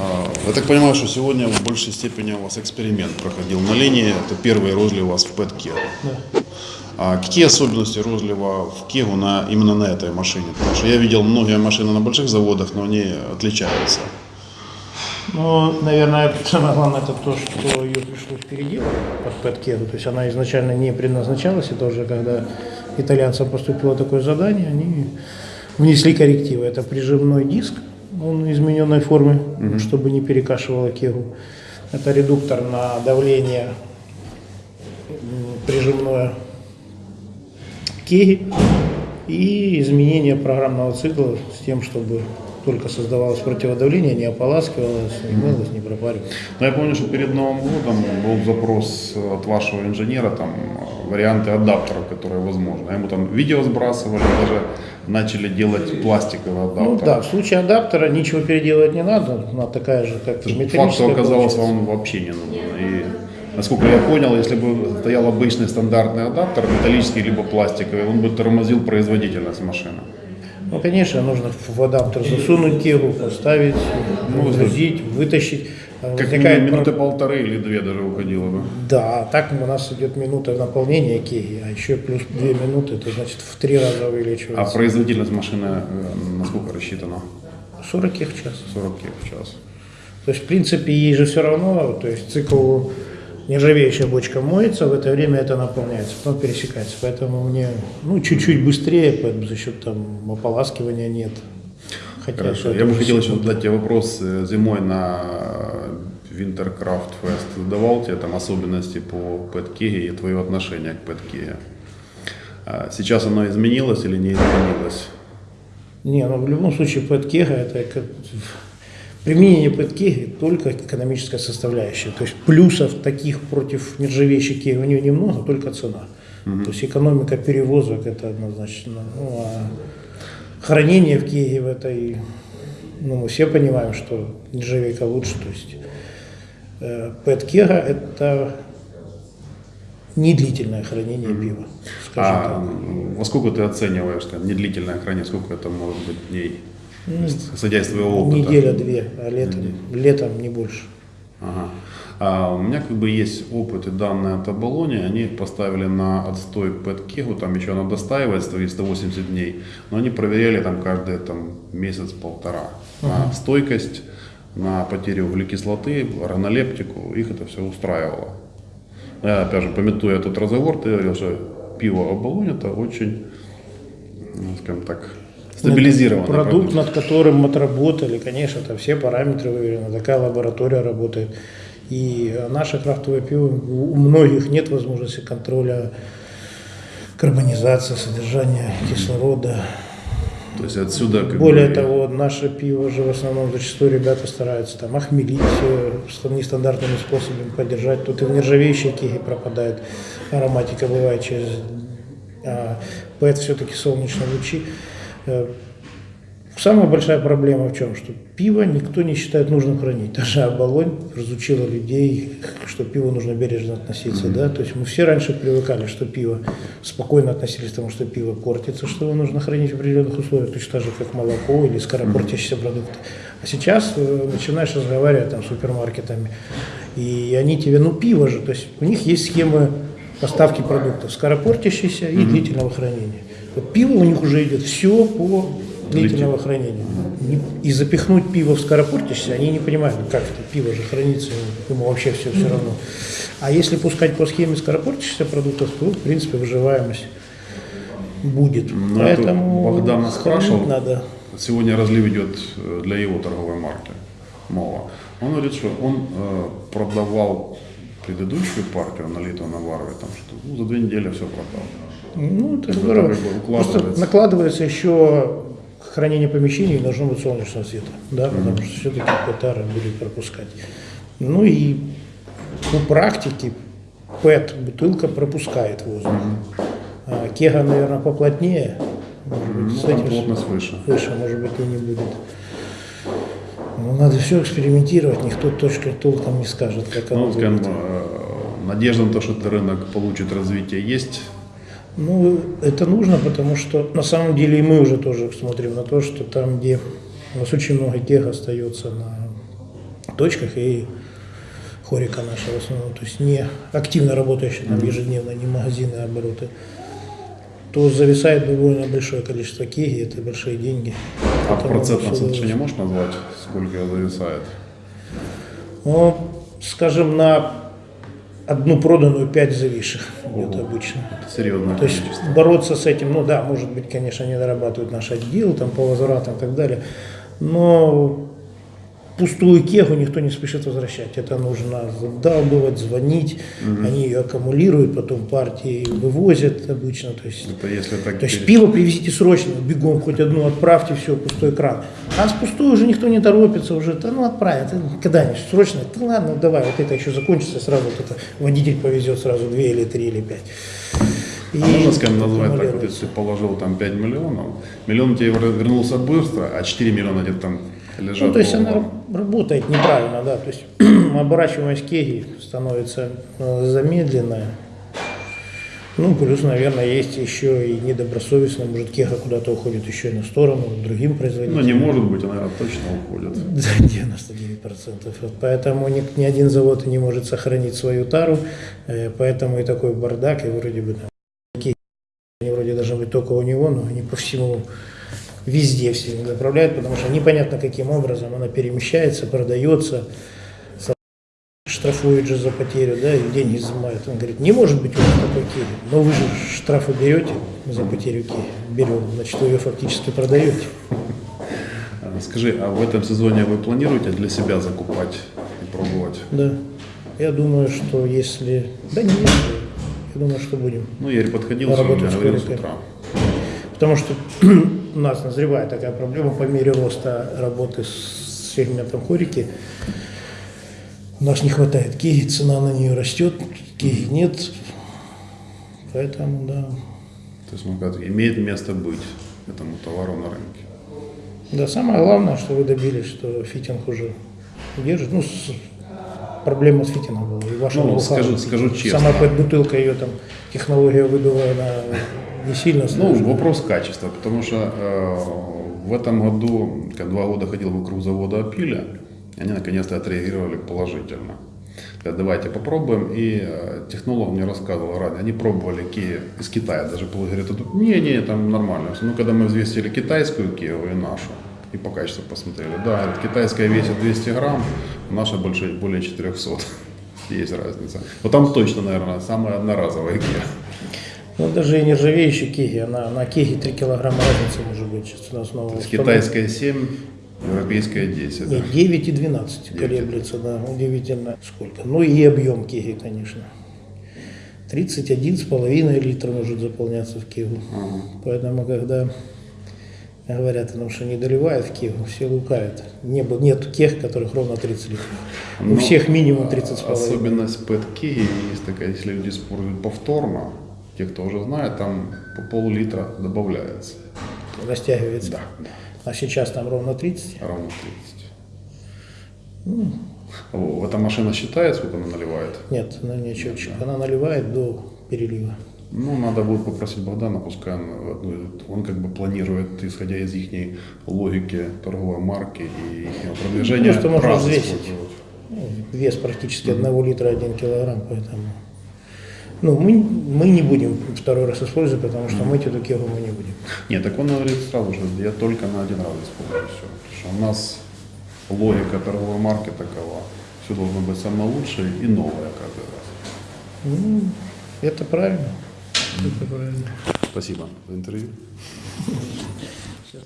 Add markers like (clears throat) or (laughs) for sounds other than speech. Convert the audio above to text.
А, Я так понимаю, что сегодня в большей степени у вас эксперимент проходил на линии. Это первый розлив у вас в Пэт-Кегу. Да. А какие особенности розлива в Кегу на, именно на этой машине? Потому что я видел многие машины на больших заводах, но они отличаются. Ну, наверное, самое главное это то, что ее пришлось переделать под Пэткеду. То есть она изначально не предназначалась, и тоже когда итальянцам поступило такое задание, они внесли коррективы. Это прижимной диск, он измененной формы, чтобы не перекашивало кегу. Это редуктор на давление прижимное кеги и изменение программного цикла с тем, чтобы только создавалось противодавление, не ополаскивалось, не мылось, не пропаривалось. Но я помню, что перед Новым годом был запрос от вашего инженера, там варианты адаптеров, которые возможны. Ему там видео сбрасывали, даже начали делать пластиковый адаптер. Ну да, в случае адаптера ничего переделывать не надо, она такая же, как металлическая. факту оказалось, получается. вам вообще не нужно. И, насколько я понял, если бы стоял обычный стандартный адаптер, металлический либо пластиковый, он бы тормозил производительность машины. Ну, конечно, нужно в адаптер засунуть кегу, поставить, Ну, выгрузить, вытащить. А Как минимум минуты полторы или две даже уходило бы. Да, так у нас идет минута наполнения кеги, а еще плюс две минуты, это значит в три раза А увеличивается. производительность машины э, насколько рассчитана? 40 кег в час. 40 кг в час. То есть, в принципе, ей же все равно, то есть цикл нержавеющая бочка моется, в это время это наполняется, потом пересекается. Поэтому мне ну, чуть-чуть быстрее, поэтому за счет там ополаскивания нет. Хотя Хорошо. Я бы хотел еще задать тебе вопрос. Э, Зимой на Wintercraft Fest давал тебе там особенности по PetKege и твое отношение к PetKege. А Сейчас оно изменилось или не изменилось? Не, ну в любом случае пэткега это как применение пэткеги только экономическая составляющая. То есть плюсов таких против нержавеющей кеги у нее немного, только цена. То есть экономика перевозок это однозначно. Ну, а хранение в кеге в этой, ну мы все понимаем, что нержавейка лучше. То есть э, пэткега это не длительное хранение пива, скажем А так. во сколько ты оцениваешь там, недлительное хранение, сколько это может быть дней? Ну, исходя из твоего опыта. Неделя-две, а летом, летом не больше. Ага. А у меня как бы есть опыт и данные от Абалони, они поставили на отстой PetKegу, там еще она достаивается 380 дней, но они проверяли там каждый там, месяц-полтора на стойкость, на потерю углекислоты, органолептику, их это все устраивало. Я, опять же, пометуя тот разговор, ты говорил, что пиво Абалонь это очень, ну, скажем так, стабилизированный продукт, над которым отработали, конечно, там все параметры выверены, такая лаборатория работает. И наше крафтовое пиво, у многих нет возможности контроля карбонизации, содержания кислорода. То есть отсюда как Более бы, того, наше пиво же в основном зачастую ребята стараются там охмелить э, нестандартными способами поддержать. Тут и в нержавеющей кеге пропадает ароматика, бывает через а, ПЭТ все-таки солнечные лучи. Э, Самая большая проблема в чем? Что пиво никто не считает нужным хранить. Даже оболонь разучила людей, что пиво нужно бережно относиться. Да? То есть мы все раньше привыкали, что пиво спокойно относились к тому, что пиво портится, что его нужно хранить в определенных условиях, точно так же, как молоко или скоропортящиеся продукты. А сейчас э, начинаешь разговаривать там, с супермаркетами, и они тебе, ну пиво же, то есть у них есть схемы поставки продуктов скоропортящиеся и длительного хранения. Вот пиво у них уже идет все по длительного хранения. Не- И запихнуть пиво в скоропортящееся, они не понимают, ну, как это пиво же хранится, ему вообще все все равно. А если пускать по схеме скоропортящихся продуктов, то, в принципе, выживаемость будет. Ну, это Поэтому Богдан нас спрашивал. надо. Сегодня разлив идет э, для его торговой марки Мова. Он говорит, что он э, продавал предыдущую партию налитого на варве, там, что ну, за две недели все продал. Ну, это Это здорово. как бы Просто накладывается еще хранение помещений должно быть солнечного света, да, потому что все-таки петары будет пропускать. Ну и по практике ПЭТ бутылка пропускает воздух. А кега, наверное, поплотнее. Может быть, Ну, с этим плотность выше. выше, может быть, и не будет. Ну, надо все экспериментировать, никто точно толком не скажет, как оно Ну, скажем, будет. э, надежда на то, что этот рынок получит развитие, есть. Ну, это нужно, потому что на самом деле и мы уже тоже смотрим на то, что там, где у нас очень много тех остается на точках и хорика наша в основном, то есть не активно работающие там ежедневно, не магазины, а обороты, то зависает довольно большое количество кеги, это большие деньги. А в процентном соотношении можешь назвать, сколько зависает? Ну, скажем, на одну проданную пять зависших идет обычно. Это серьезное То есть количество. бороться с этим, ну да, может быть, конечно, не дорабатывают наш отдел там, по возвратам и так далее, но пустую кегу никто не спешит возвращать. Это нужно задалбывать, звонить, они ее аккумулируют, потом партии вывозят обычно. То есть, Это если так то есть пиво привезите срочно, бегом, хоть одну отправьте, все, пустой кран. А с пустой уже никто не торопится, уже, да ну отправят, когда-нибудь, срочно, да ладно, давай, вот это еще закончится, сразу вот это водитель повезет сразу две или три или пять. А можно, И скажем, назвать так, вот если ты положил там 5 миллионов, миллион тебе вер- вернулся быстро, а 4 миллиона где-то там лежат. Ну, то есть она работает неправильно, да, то есть (clears throat) оборачиваемость кеги становится э, замедленная. Ну, плюс, наверное, есть еще и недобросовестно, может, кега куда-то уходит еще и на сторону, другим Ну, производителям. не может быть, она, точно уходит. (laughs) За 99%. Вот поэтому ни, ни один завод не может сохранить свою тару, э, поэтому и такой бардак, и вроде бы такие, они вроде должны быть только у него, но они по всему везде все заправляют, потому что непонятно каким образом она перемещается, продается, штрафуют же за потерю, да, и деньги изымают. Он говорит, не может быть у вас такой киви, но вы же штрафы берете за потерю киви, берем, значит, вы ее фактически продаете. А, Скажи, а в этом сезоне вы планируете для себя закупать и пробовать? Да. Я думаю, что если... Да не если. Я думаю, что будем. Ну, я подходил, Работать сегодня говорил с утра. Потому что (clears throat) у нас назревает такая проблема по мере роста работы с сегментом хорики. У нас не хватает киги, цена на нее растет, киги нет. Поэтому, да. То есть, ну, как, имеет место быть этому товару на рынке. Да, самое главное, что вы добились, что фитинг уже держит. Ну, с- проблема с фитингом была. И ваша Ну, скажу- скажу честно. Сама бутылка, ее там, технология выдува, она не сильно Ну, сложная. вопрос качества, потому что э, в этом году, как два года ходил вокруг завода Апиля, они наконец-то отреагировали положительно. Давайте попробуем. И э, технолог мне рассказывал ранее, они пробовали Киев из Китая, даже говорят, «Это- не, не, там нормально. Ну, когда мы взвесили китайскую Киеву и нашу, и по качеству посмотрели, да, говорит, китайская весит 200 грамм, наша больше, более 400. (laughs) Есть разница. Вот там точно, наверное, самая одноразовая Киев. Ну, даже и нержавеющая киги, она на киге 3 килограмма разница может быть. Сейчас у нас установка. китайская 7, европейская 10. да? Нет, 9 и 12 9 и колеблется, да, удивительно сколько. Ну и объем киги, конечно. 31,5 литра может заполняться в кигу. Ага. Поэтому, когда говорят о том, что не доливают в кигу, все лукавят. Не, нет тех, которых ровно 30 литров. У Но, всех минимум а, 30 с половиной. Особенность пэт-киги есть такая, если люди используют повторно, те, кто уже знает, там по пол-литра добавляется. Растягивается. Да, А сейчас там ровно 30. ровно 30. О, эта машина считает, сколько она наливает? Нет, она не четче. Она наливает до перелива. Ну, надо будет попросить Богдана, пускай он, ну, он как бы планирует, исходя из их логики торговой марки и их продвижения, Просто можно раз взвесить. Ну, Вес практически 1 литра 1 килограмм, поэтому... Ну, мы, мы не будем второй раз использовать, потому что мыть эту кегу мы не будем. Нет, так он говорит сразу же, я только на один раз использую все. Потому что у нас логика торговой марки такова. Все должно быть самое лучшее и новое каждый раз. Ну, это правильно. Это правильно. Спасибо за интервью.